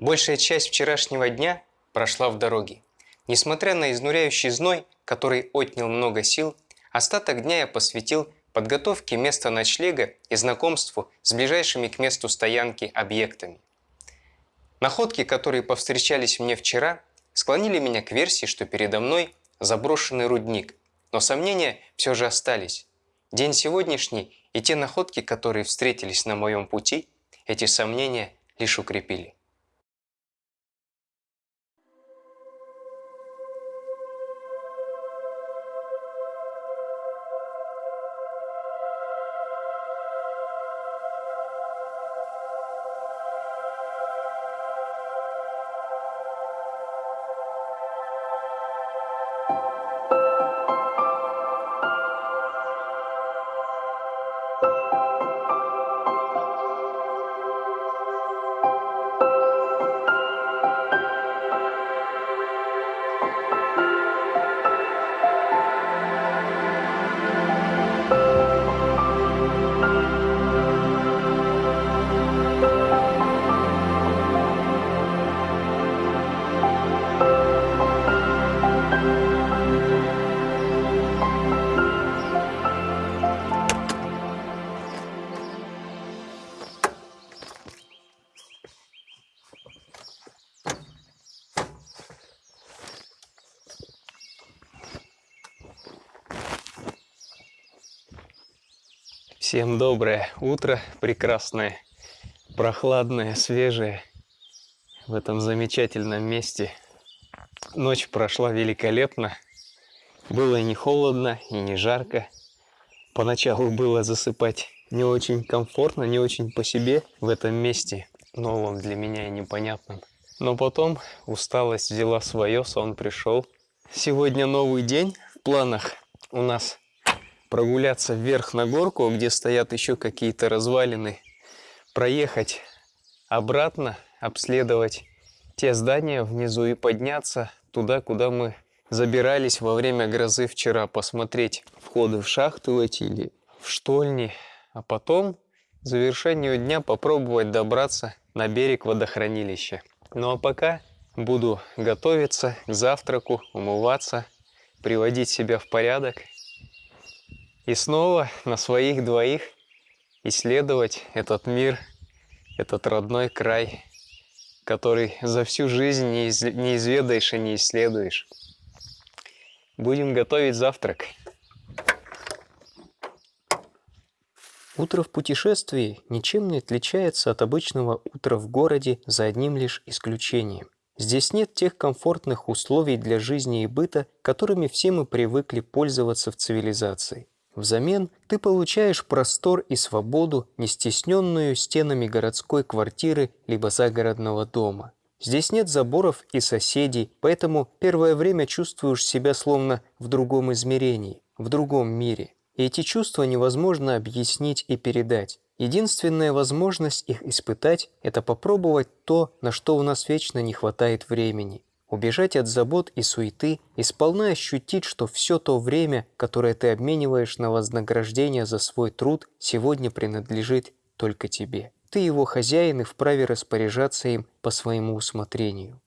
Большая часть вчерашнего дня прошла в дороге. Несмотря на изнуряющий зной, который отнял много сил, остаток дня я посвятил подготовке места ночлега и знакомству с ближайшими к месту стоянки объектами. Находки, которые повстречались мне вчера, склонили меня к версии, что передо мной заброшенный рудник, но сомнения все же остались. День сегодняшний и те находки, которые встретились на моем пути, эти сомнения лишь укрепили. Всем доброе утро, прекрасное, прохладное, свежее в этом замечательном месте. Ночь прошла великолепно. Было и не холодно, и не жарко. Поначалу было засыпать не очень комфортно, не очень по себе в этом месте, новом для меня и непонятном. Но потом усталость взяла свое, сон пришел. Сегодня новый день в планах у нас прогуляться вверх на горку, где стоят еще какие-то развалины, проехать обратно, обследовать те здания внизу и подняться туда, куда мы забирались во время грозы вчера, посмотреть входы в шахту эти или в штольни, а потом в завершению дня попробовать добраться на берег водохранилища. Ну а пока буду готовиться к завтраку, умываться, приводить себя в порядок – и снова на своих двоих исследовать этот мир, этот родной край, который за всю жизнь не, из, не изведаешь и не исследуешь. Будем готовить завтрак. Утро в путешествии ничем не отличается от обычного утра в городе за одним лишь исключением. Здесь нет тех комфортных условий для жизни и быта, которыми все мы привыкли пользоваться в цивилизации. Взамен ты получаешь простор и свободу, не стесненную стенами городской квартиры либо загородного дома. Здесь нет заборов и соседей, поэтому первое время чувствуешь себя словно в другом измерении, в другом мире. И эти чувства невозможно объяснить и передать. Единственная возможность их испытать – это попробовать то, на что у нас вечно не хватает времени убежать от забот и суеты и сполна ощутить, что все то время, которое ты обмениваешь на вознаграждение за свой труд, сегодня принадлежит только тебе. Ты его хозяин и вправе распоряжаться им по своему усмотрению.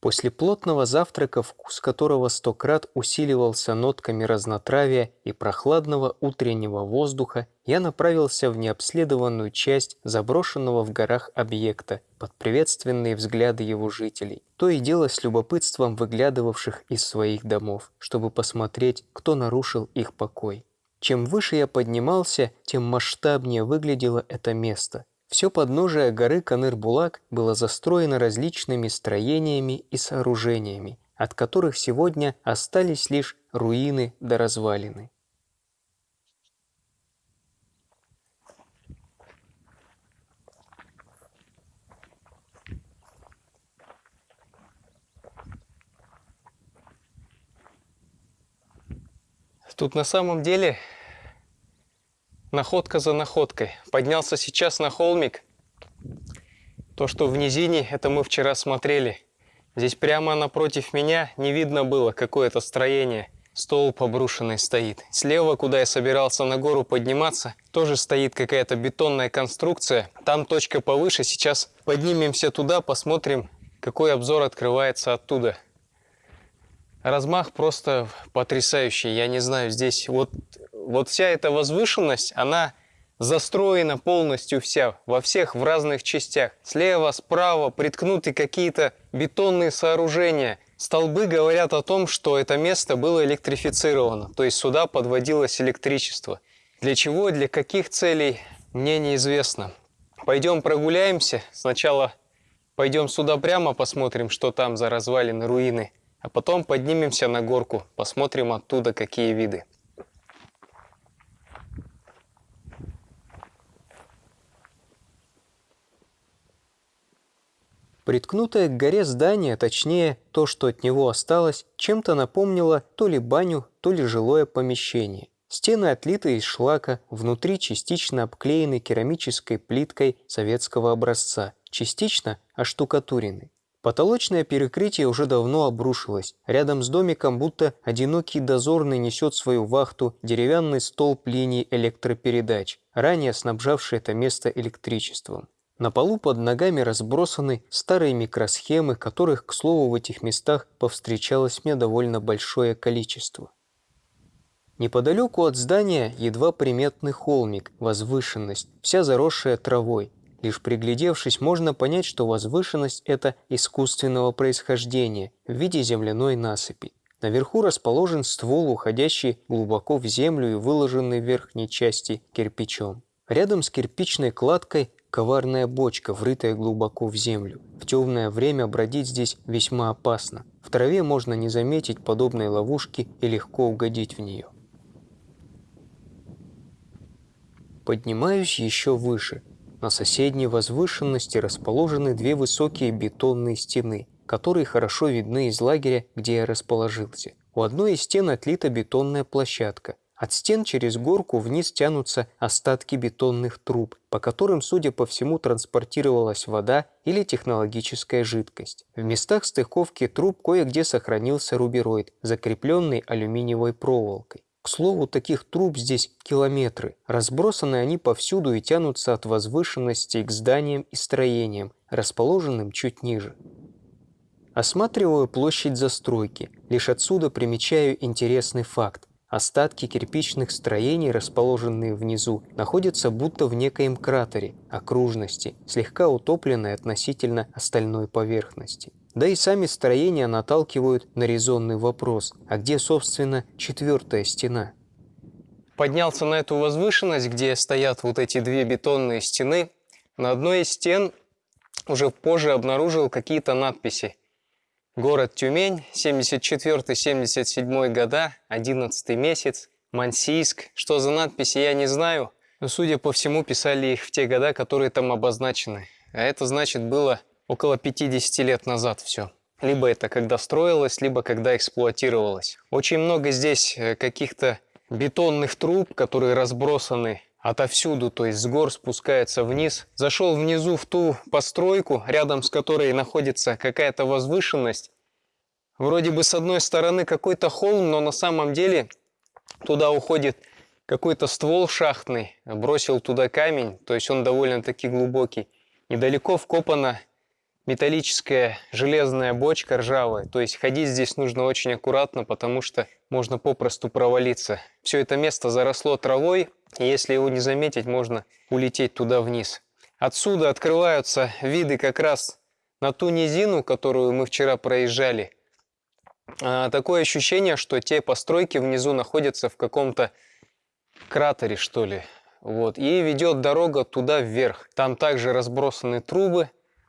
После плотного завтрака, вкус которого сто крат усиливался нотками разнотравия и прохладного утреннего воздуха, я направился в необследованную часть заброшенного в горах объекта под приветственные взгляды его жителей, то и дело с любопытством выглядывавших из своих домов, чтобы посмотреть, кто нарушил их покой. Чем выше я поднимался, тем масштабнее выглядело это место, все подножие горы Каныр-Булак было застроено различными строениями и сооружениями, от которых сегодня остались лишь руины до развалины. Тут на самом деле находка за находкой. Поднялся сейчас на холмик. То, что в низине, это мы вчера смотрели. Здесь прямо напротив меня не видно было какое-то строение. столб обрушенный стоит. Слева, куда я собирался на гору подниматься, тоже стоит какая-то бетонная конструкция. Там точка повыше. Сейчас поднимемся туда, посмотрим, какой обзор открывается оттуда. Размах просто потрясающий. Я не знаю, здесь вот, вот вся эта возвышенность, она застроена полностью вся, во всех в разных частях. Слева, справа приткнуты какие-то бетонные сооружения. Столбы говорят о том, что это место было электрифицировано, то есть сюда подводилось электричество. Для чего, для каких целей, мне неизвестно. Пойдем прогуляемся. Сначала пойдем сюда прямо, посмотрим, что там за развалины, руины. А потом поднимемся на горку, посмотрим оттуда, какие виды. Приткнутое к горе здание, точнее, то, что от него осталось, чем-то напомнило то ли баню, то ли жилое помещение. Стены отлиты из шлака, внутри частично обклеены керамической плиткой советского образца, частично оштукатурены. Потолочное перекрытие уже давно обрушилось. Рядом с домиком будто одинокий дозорный несет свою вахту деревянный столб линий электропередач, ранее снабжавший это место электричеством. На полу под ногами разбросаны старые микросхемы, которых, к слову, в этих местах повстречалось мне довольно большое количество. Неподалеку от здания едва приметный холмик, возвышенность, вся заросшая травой. Лишь приглядевшись, можно понять, что возвышенность это искусственного происхождения в виде земляной насыпи. Наверху расположен ствол, уходящий глубоко в землю и выложенный в верхней части кирпичом. Рядом с кирпичной кладкой коварная бочка, врытая глубоко в землю. В темное время бродить здесь весьма опасно. В траве можно не заметить подобной ловушки и легко угодить в нее. Поднимаюсь еще выше. На соседней возвышенности расположены две высокие бетонные стены, которые хорошо видны из лагеря, где я расположился. У одной из стен отлита бетонная площадка – от стен через горку вниз тянутся остатки бетонных труб, по которым, судя по всему, транспортировалась вода или технологическая жидкость. В местах стыковки труб кое-где сохранился рубероид, закрепленный алюминиевой проволокой. К слову, таких труб здесь километры. Разбросаны они повсюду и тянутся от возвышенностей к зданиям и строениям, расположенным чуть ниже. Осматриваю площадь застройки. Лишь отсюда примечаю интересный факт. Остатки кирпичных строений, расположенные внизу, находятся будто в некоем кратере, окружности, слегка утопленной относительно остальной поверхности. Да и сами строения наталкивают на резонный вопрос, а где, собственно, четвертая стена? Поднялся на эту возвышенность, где стоят вот эти две бетонные стены. На одной из стен уже позже обнаружил какие-то надписи. Город Тюмень, 74-77 года, 11 месяц, Мансийск. Что за надписи, я не знаю. Но, судя по всему, писали их в те года, которые там обозначены. А это, значит, было около 50 лет назад все. Либо это когда строилось, либо когда эксплуатировалось. Очень много здесь э, каких-то бетонных труб, которые разбросаны отовсюду, то есть с гор спускается вниз. Зашел внизу в ту постройку, рядом с которой находится какая-то возвышенность. Вроде бы с одной стороны какой-то холм, но на самом деле туда уходит какой-то ствол шахтный. Бросил туда камень, то есть он довольно-таки глубокий. Недалеко вкопана металлическая железная бочка ржавая. То есть ходить здесь нужно очень аккуратно, потому что можно попросту провалиться. Все это место заросло травой, и если его не заметить, можно улететь туда вниз. Отсюда открываются виды как раз на ту низину, которую мы вчера проезжали. А, такое ощущение, что те постройки внизу находятся в каком-то кратере, что ли. Вот. И ведет дорога туда вверх. Там также разбросаны трубы,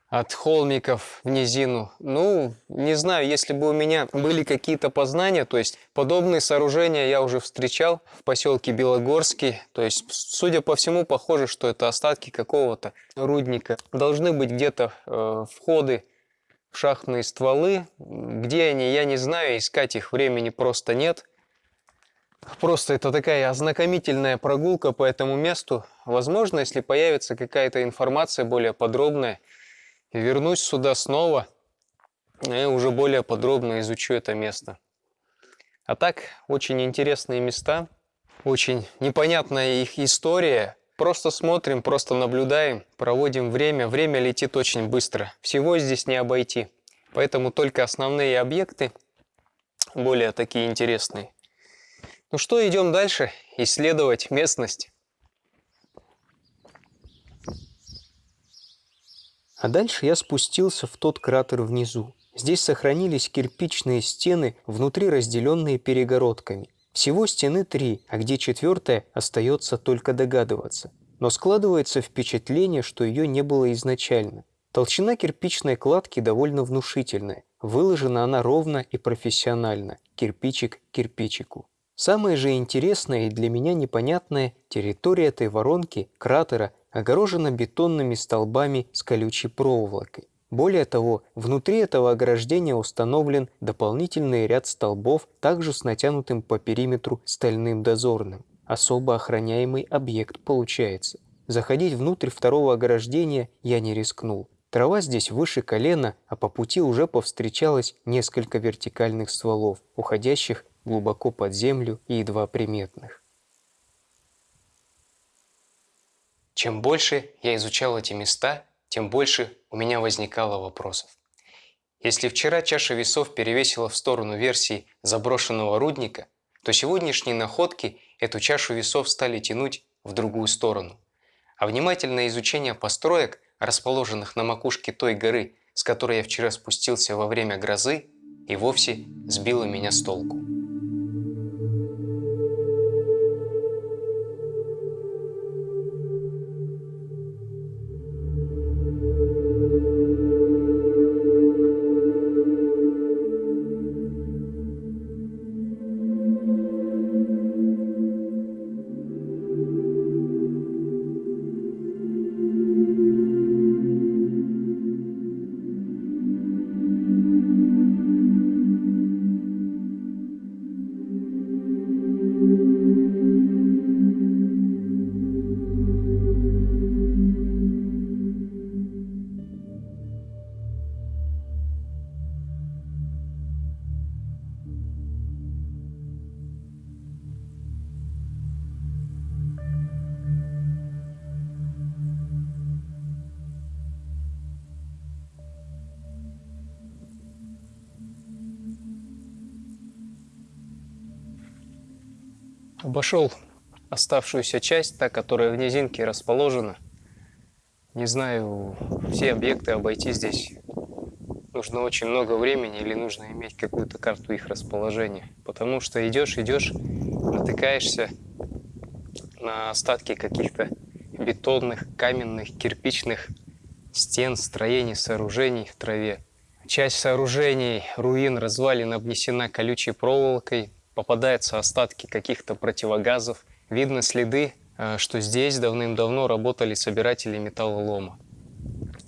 от холмиков в низину. Ну, не знаю, если бы у меня были какие-то познания, то есть подобные сооружения я уже встречал в поселке Белогорский. То есть, судя по всему, похоже, что это остатки какого-то рудника. Должны быть где-то э, входы в шахтные стволы. Где они, я не знаю, искать их времени просто нет. Просто это такая ознакомительная прогулка по этому месту. Возможно, если появится какая-то информация более подробная, вернусь сюда снова и уже более подробно изучу это место. А так, очень интересные места, очень непонятная их история. Просто смотрим, просто наблюдаем, проводим время. Время летит очень быстро. Всего здесь не обойти. Поэтому только основные объекты, более такие интересные. Ну что, идем дальше, исследовать местность. А дальше я спустился в тот кратер внизу. Здесь сохранились кирпичные стены, внутри разделенные перегородками. Всего стены три, а где четвертая, остается только догадываться. Но складывается впечатление, что ее не было изначально. Толщина кирпичной кладки довольно внушительная. Выложена она ровно и профессионально, кирпичик кирпичику. Самое же интересное и для меня непонятное – территория этой воронки, кратера, огорожена бетонными столбами с колючей проволокой. Более того, внутри этого ограждения установлен дополнительный ряд столбов, также с натянутым по периметру стальным дозорным. Особо охраняемый объект получается. Заходить внутрь второго ограждения я не рискнул. Трава здесь выше колена, а по пути уже повстречалось несколько вертикальных стволов, уходящих глубоко под землю и едва приметных. Чем больше я изучал эти места, тем больше у меня возникало вопросов. Если вчера чаша весов перевесила в сторону версии заброшенного рудника, то сегодняшние находки эту чашу весов стали тянуть в другую сторону. А внимательное изучение построек, расположенных на макушке той горы, с которой я вчера спустился во время грозы, и вовсе сбило меня с толку. Обошел оставшуюся часть, та, которая в низинке расположена. Не знаю, все объекты обойти здесь нужно очень много времени или нужно иметь какую-то карту их расположения. Потому что идешь, идешь, натыкаешься на остатки каких-то бетонных, каменных, кирпичных стен, строений, сооружений в траве. Часть сооружений, руин, развалин обнесена колючей проволокой, попадаются остатки каких-то противогазов. Видно следы, э, что здесь давным-давно работали собиратели металлолома.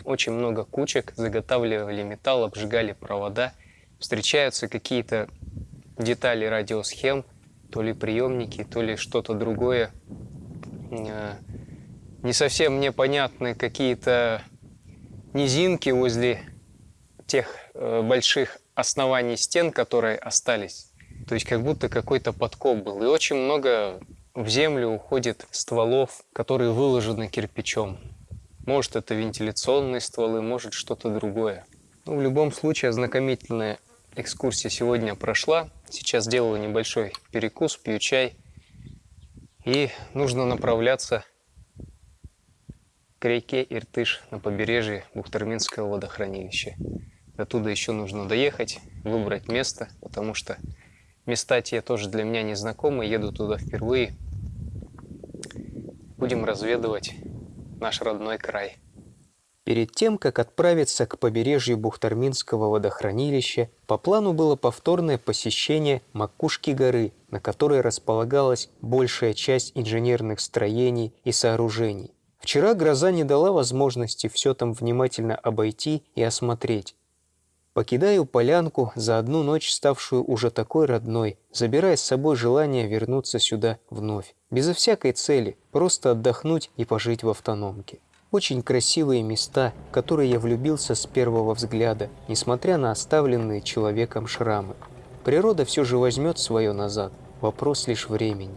Очень много кучек, заготавливали металл, обжигали провода. Встречаются какие-то детали радиосхем, то ли приемники, то ли что-то другое. Э, не совсем мне понятны какие-то низинки возле тех э, больших оснований стен, которые остались. То есть как будто какой-то подкоп был. И очень много в землю уходит стволов, которые выложены кирпичом. Может это вентиляционные стволы, может что-то другое. Ну, в любом случае ознакомительная экскурсия сегодня прошла. Сейчас делаю небольшой перекус, пью чай. И нужно направляться к реке Иртыш на побережье Бухтарминского водохранилища. Оттуда еще нужно доехать, выбрать место, потому что Места те тоже для меня незнакомы, еду туда впервые. Будем разведывать наш родной край. Перед тем, как отправиться к побережью Бухтарминского водохранилища, по плану было повторное посещение макушки горы, на которой располагалась большая часть инженерных строений и сооружений. Вчера гроза не дала возможности все там внимательно обойти и осмотреть, Покидаю полянку, за одну ночь ставшую уже такой родной, забирая с собой желание вернуться сюда вновь. Безо всякой цели, просто отдохнуть и пожить в автономке. Очень красивые места, в которые я влюбился с первого взгляда, несмотря на оставленные человеком шрамы. природа все же возьмет свое назад. Вопрос лишь времени.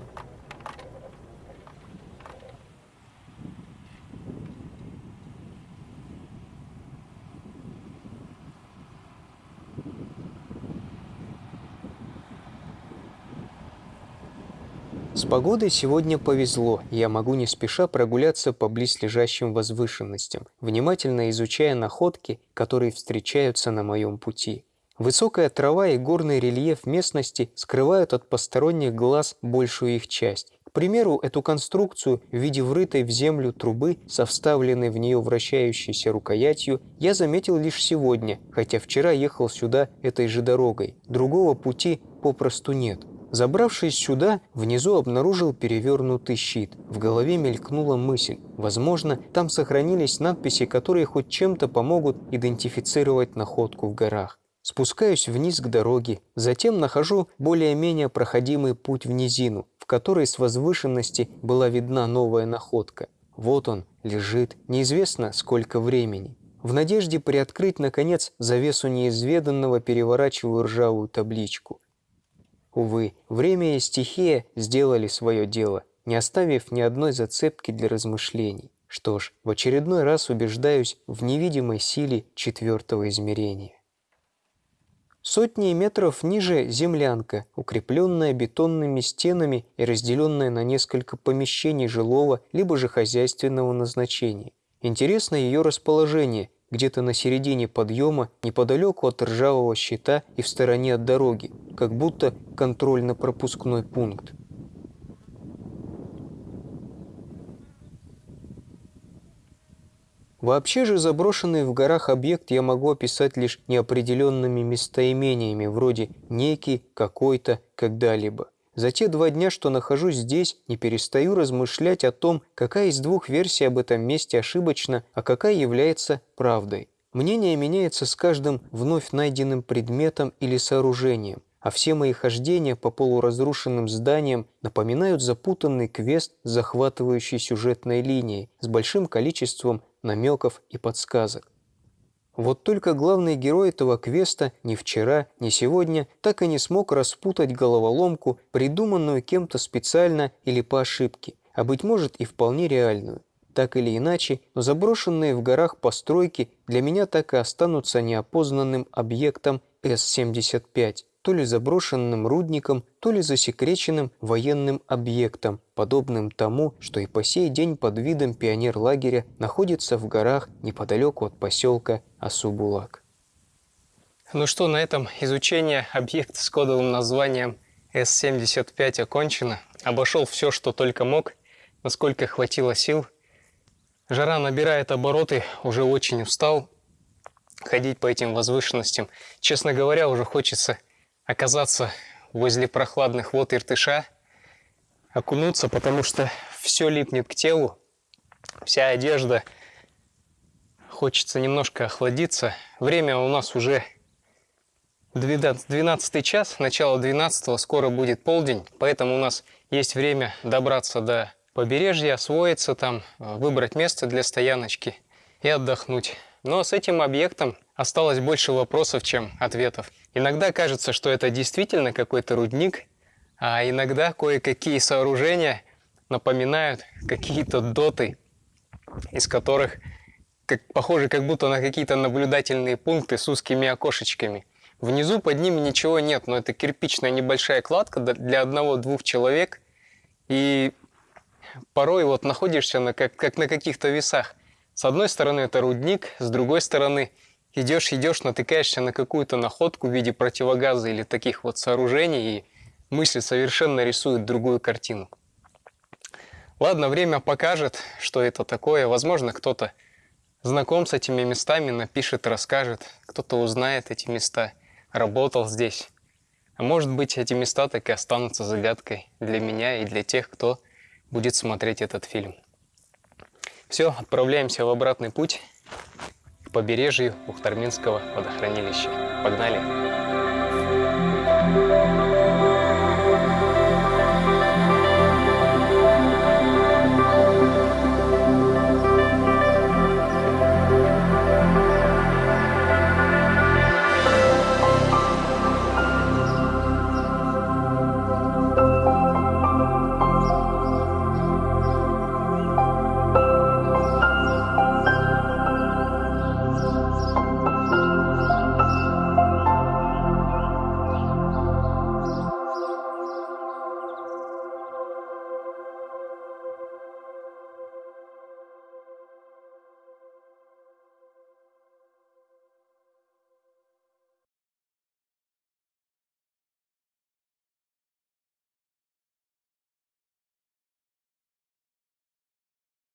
С погодой сегодня повезло, я могу не спеша прогуляться по близлежащим возвышенностям, внимательно изучая находки, которые встречаются на моем пути. Высокая трава и горный рельеф местности скрывают от посторонних глаз большую их часть. К примеру, эту конструкцию в виде врытой в землю трубы со вставленной в нее вращающейся рукоятью я заметил лишь сегодня, хотя вчера ехал сюда этой же дорогой. Другого пути попросту нет. Забравшись сюда, внизу обнаружил перевернутый щит. В голове мелькнула мысль. Возможно, там сохранились надписи, которые хоть чем-то помогут идентифицировать находку в горах. Спускаюсь вниз к дороге, затем нахожу более-менее проходимый путь в низину, в которой с возвышенности была видна новая находка. Вот он, лежит, неизвестно сколько времени. В надежде приоткрыть, наконец, завесу неизведанного переворачиваю ржавую табличку. Увы, время и стихия сделали свое дело, не оставив ни одной зацепки для размышлений. Что ж, в очередной раз убеждаюсь в невидимой силе четвертого измерения. Сотни метров ниже землянка, укрепленная бетонными стенами и разделенная на несколько помещений жилого либо же хозяйственного назначения. Интересно ее расположение, где-то на середине подъема, неподалеку от ржавого щита и в стороне от дороги, как будто контрольно-пропускной пункт. Вообще же заброшенный в горах объект я могу описать лишь неопределенными местоимениями, вроде «некий», «какой-то», «когда-либо». За те два дня, что нахожусь здесь, не перестаю размышлять о том, какая из двух версий об этом месте ошибочна, а какая является правдой. Мнение меняется с каждым вновь найденным предметом или сооружением, а все мои хождения по полуразрушенным зданиям напоминают запутанный квест с захватывающей сюжетной линией, с большим количеством намеков и подсказок. Вот только главный герой этого квеста ни вчера, ни сегодня так и не смог распутать головоломку, придуманную кем-то специально или по ошибке, а быть может и вполне реальную. Так или иначе, но заброшенные в горах постройки для меня так и останутся неопознанным объектом С-75, то ли заброшенным рудником, то ли засекреченным военным объектом, подобным тому, что и по сей день под видом пионерлагеря находится в горах неподалеку от поселка Асубулак. Ну что, на этом изучение объекта с кодовым названием С-75 окончено. Обошел все, что только мог, насколько хватило сил. Жара набирает обороты, уже очень устал ходить по этим возвышенностям. Честно говоря, уже хочется оказаться возле прохладных вод Иртыша, окунуться, потому что все липнет к телу, вся одежда. Хочется немножко охладиться. Время у нас уже 12 час, начало 12 скоро будет полдень, поэтому у нас есть время добраться до побережья, освоиться там, выбрать место для стояночки и отдохнуть. Но с этим объектом осталось больше вопросов, чем ответов. Иногда кажется, что это действительно какой-то рудник, а иногда кое-какие сооружения напоминают какие-то доты, из которых как, похожи как будто на какие-то наблюдательные пункты с узкими окошечками. Внизу под ними ничего нет, но это кирпичная небольшая кладка для одного-двух человек. И порой вот находишься на, как, как на каких-то весах. С одной стороны это рудник, с другой стороны идешь, идешь, натыкаешься на какую-то находку в виде противогаза или таких вот сооружений, и мысли совершенно рисуют другую картину. Ладно, время покажет, что это такое. Возможно, кто-то знаком с этими местами, напишет, расскажет. Кто-то узнает эти места, работал здесь. А может быть, эти места так и останутся загадкой для меня и для тех, кто будет смотреть этот фильм. Все, отправляемся в обратный путь побережью Ухтарминского водохранилища. Погнали!